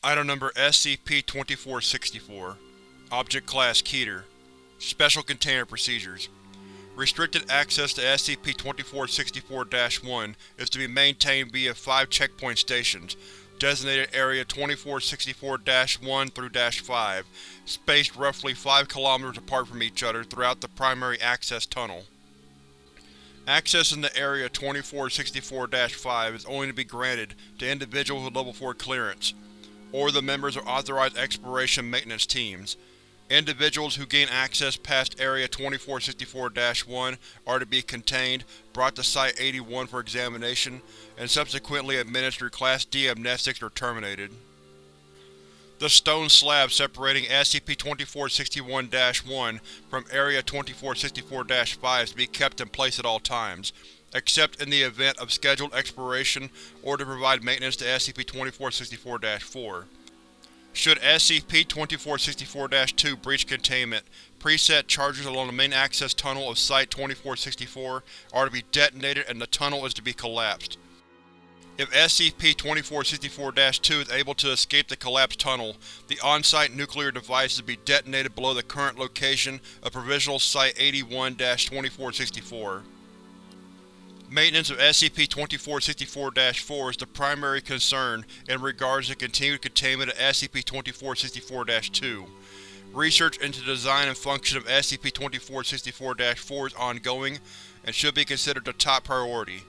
Item Number SCP-2464 Object Class Keter Special Container Procedures Restricted access to SCP-2464-1 is to be maintained via five checkpoint stations, designated Area 2464-1 through -5, spaced roughly 5 km apart from each other throughout the primary access tunnel. Access in the Area 2464-5 is only to be granted to individuals with Level 4 clearance, or the members of authorized exploration maintenance teams. Individuals who gain access past Area 2464-1 are to be contained, brought to Site-81 for examination, and subsequently administered Class D amnestics or terminated. The stone slab separating SCP-2461-1 from Area 2464-5 is to be kept in place at all times, except in the event of scheduled exploration or to provide maintenance to SCP-2464-4. Should SCP-2464-2 breach containment, preset charges along the main access tunnel of Site-2464 are to be detonated and the tunnel is to be collapsed. If SCP-2464-2 is able to escape the collapsed tunnel, the on-site nuclear device is to be detonated below the current location of Provisional Site-81-2464. Maintenance of SCP-2464-4 is the primary concern in regards to continued containment of SCP-2464-2. Research into the design and function of SCP-2464-4 is ongoing and should be considered a top priority.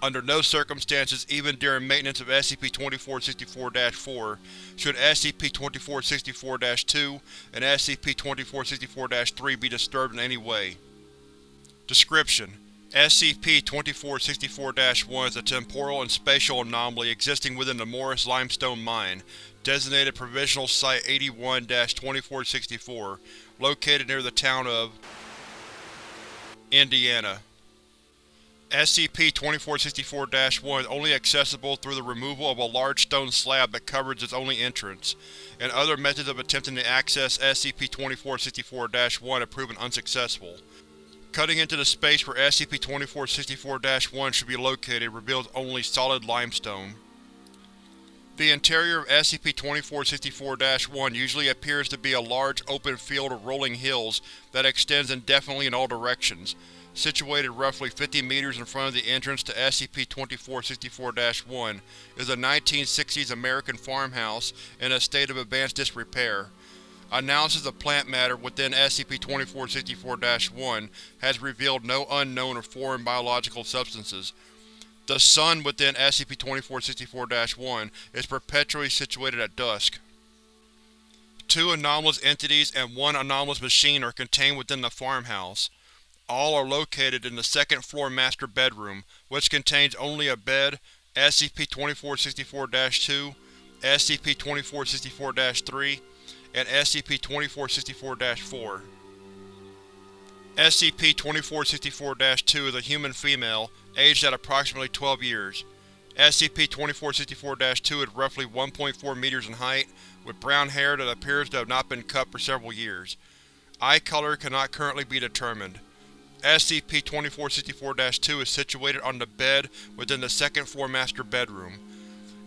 Under no circumstances, even during maintenance of SCP-2464-4, should SCP-2464-2 and SCP-2464-3 be disturbed in any way. Description: SCP-2464-1 is a temporal and spatial anomaly existing within the Morris Limestone Mine, designated Provisional Site-81-2464, located near the town of Indiana. SCP-2464-1 is only accessible through the removal of a large stone slab that covers its only entrance, and other methods of attempting to access SCP-2464-1 have proven unsuccessful. Cutting into the space where SCP-2464-1 should be located reveals only solid limestone. The interior of SCP-2464-1 usually appears to be a large open field of rolling hills that extends indefinitely in all directions, situated roughly 50 meters in front of the entrance to SCP-2464-1 is a 1960s American farmhouse in a state of advanced disrepair. Analysis of plant matter within SCP-2464-1 has revealed no unknown or foreign biological substances. The sun within SCP-2464-1 is perpetually situated at dusk. Two anomalous entities and one anomalous machine are contained within the farmhouse. All are located in the second-floor master bedroom, which contains only a bed, SCP-2464-2, SCP-2464-3, and SCP-2464-4. SCP-2464-2 is a human female, aged at approximately 12 years. SCP-2464-2 is roughly 1.4 meters in height, with brown hair that appears to have not been cut for several years. Eye color cannot currently be determined. SCP-2464-2 is situated on the bed within the second-floor master bedroom.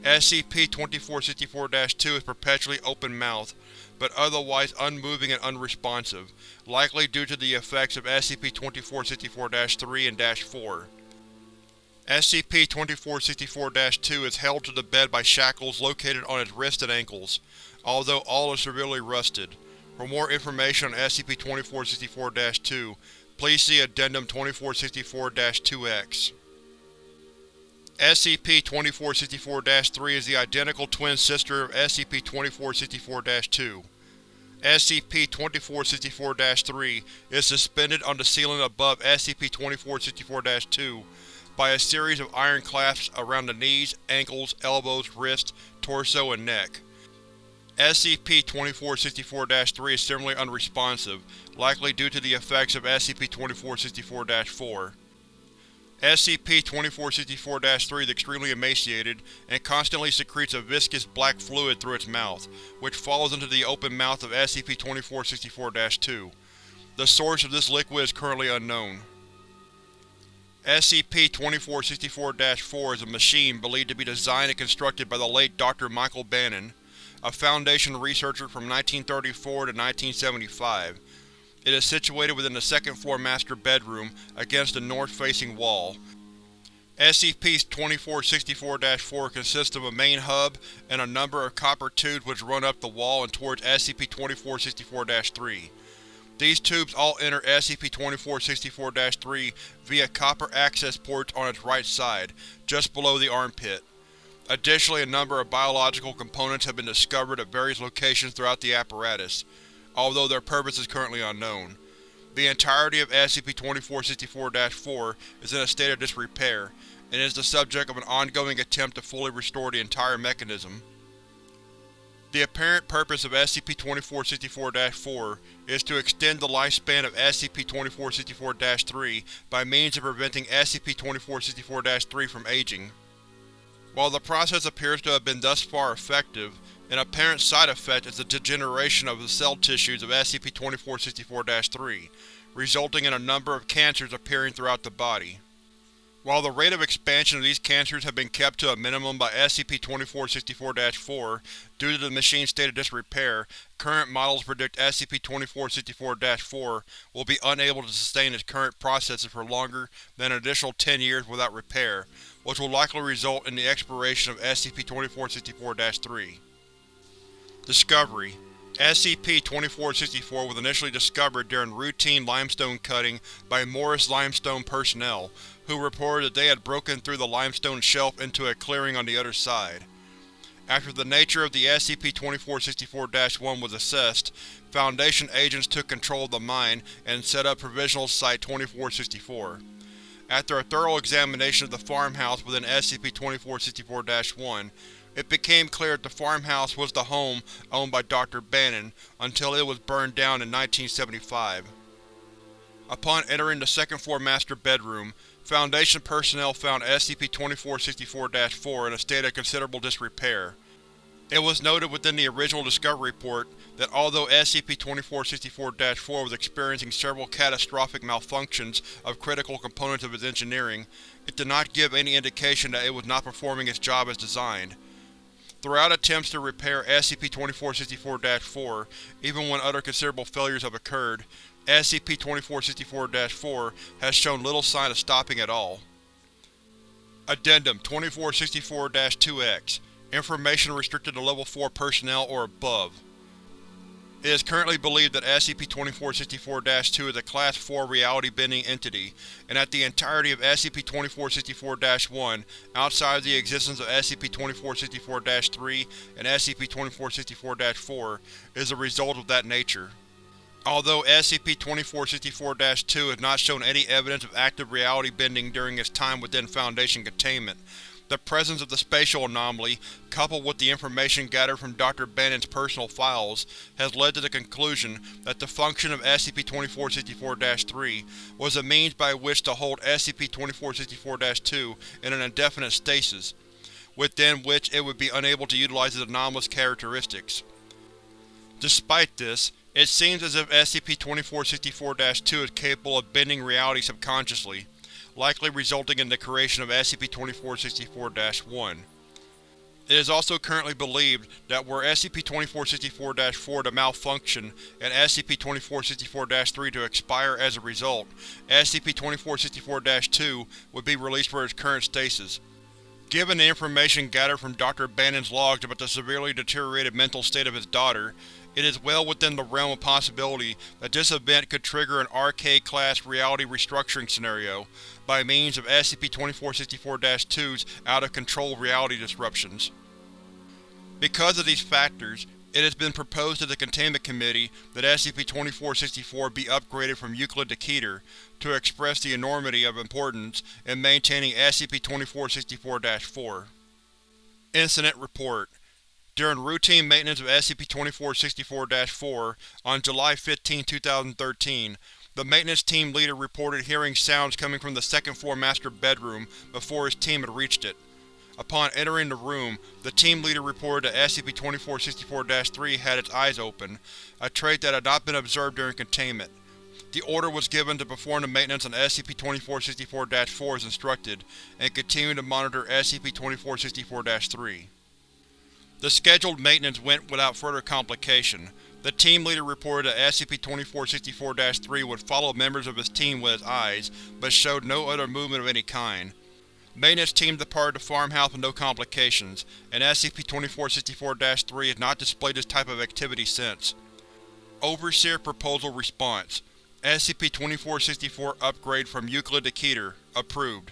SCP-2464-2 is perpetually open-mouthed, but otherwise unmoving and unresponsive, likely due to the effects of SCP-2464-3 and -4. SCP-2464-2 is held to the bed by shackles located on its wrists and ankles, although all is severely rusted. For more information on SCP-2464-2, Please see Addendum 2464-2-X. SCP-2464-3 is the identical twin sister of SCP-2464-2. SCP-2464-3 is suspended on the ceiling above SCP-2464-2 by a series of iron clasps around the knees, ankles, elbows, wrists, torso, and neck. SCP-2464-3 is similarly unresponsive, likely due to the effects of SCP-2464-4. SCP-2464-3 is extremely emaciated and constantly secretes a viscous black fluid through its mouth, which falls into the open mouth of SCP-2464-2. The source of this liquid is currently unknown. SCP-2464-4 is a machine believed to be designed and constructed by the late Dr. Michael Bannon, a Foundation researcher from 1934 to 1975. It is situated within the second-floor master bedroom, against the north-facing wall. SCP-2464-4 consists of a main hub and a number of copper tubes which run up the wall and towards SCP-2464-3. These tubes all enter SCP-2464-3 via copper access ports on its right side, just below the armpit. Additionally, a number of biological components have been discovered at various locations throughout the apparatus, although their purpose is currently unknown. The entirety of SCP-2464-4 is in a state of disrepair, and is the subject of an ongoing attempt to fully restore the entire mechanism. The apparent purpose of SCP-2464-4 is to extend the lifespan of SCP-2464-3 by means of preventing SCP-2464-3 from aging. While the process appears to have been thus far effective, an apparent side effect is the degeneration of the cell tissues of SCP-2464-3, resulting in a number of cancers appearing throughout the body. While the rate of expansion of these cancers have been kept to a minimum by SCP-2464-4 due to the machine's state of disrepair, current models predict SCP-2464-4 will be unable to sustain its current processes for longer than an additional 10 years without repair, which will likely result in the expiration of SCP-2464-3. Discovery SCP-2464 was initially discovered during routine limestone cutting by Morris Limestone personnel, who reported that they had broken through the limestone shelf into a clearing on the other side. After the nature of the SCP-2464-1 was assessed, Foundation agents took control of the mine and set up Provisional Site-2464. After a thorough examination of the farmhouse within SCP-2464-1, it became clear that the farmhouse was the home owned by Dr. Bannon, until it was burned down in 1975. Upon entering the second-floor master bedroom, Foundation personnel found SCP-2464-4 in a state of considerable disrepair. It was noted within the original Discovery Report that although SCP-2464-4 was experiencing several catastrophic malfunctions of critical components of its engineering, it did not give any indication that it was not performing its job as designed. Throughout attempts to repair SCP-2464-4, even when other considerable failures have occurred, SCP-2464-4 has shown little sign of stopping at all. Addendum 2464-2-X Information restricted to Level 4 personnel or above. It is currently believed that SCP-2464-2 is a Class 4 reality-bending entity, and that the entirety of SCP-2464-1, outside of the existence of SCP-2464-3 and SCP-2464-4, is a result of that nature. Although SCP-2464-2 has not shown any evidence of active reality bending during its time within Foundation containment, the presence of the spatial anomaly, coupled with the information gathered from Dr. Bannon's personal files, has led to the conclusion that the function of SCP-2464-3 was a means by which to hold SCP-2464-2 in an indefinite stasis, within which it would be unable to utilize its anomalous characteristics. Despite this, it seems as if SCP-2464-2 is capable of bending reality subconsciously, likely resulting in the creation of SCP-2464-1. It is also currently believed that were SCP-2464-4 to malfunction and SCP-2464-3 to expire as a result, SCP-2464-2 would be released for its current stasis. Given the information gathered from Dr. Bannon's logs about the severely deteriorated mental state of his daughter, it is well within the realm of possibility that this event could trigger an RK-class reality restructuring scenario, by means of SCP-2464-2's out-of-control reality disruptions. Because of these factors, it has been proposed to the Containment Committee that SCP-2464 be upgraded from Euclid to Keter, to express the enormity of importance in maintaining SCP-2464-4. Incident Report during routine maintenance of SCP-2464-4 on July 15, 2013, the maintenance team leader reported hearing sounds coming from the second-floor master bedroom before his team had reached it. Upon entering the room, the team leader reported that SCP-2464-3 had its eyes open, a trait that had not been observed during containment. The order was given to perform the maintenance on SCP-2464-4 as instructed, and continue to monitor SCP-2464-3. The scheduled maintenance went without further complication. The team leader reported that SCP-2464-3 would follow members of his team with its eyes, but showed no other movement of any kind. Maintenance team departed the farmhouse with no complications, and SCP-2464-3 has not displayed this type of activity since. Overseer Proposal Response SCP-2464 Upgrade from Euclid to Keter Approved.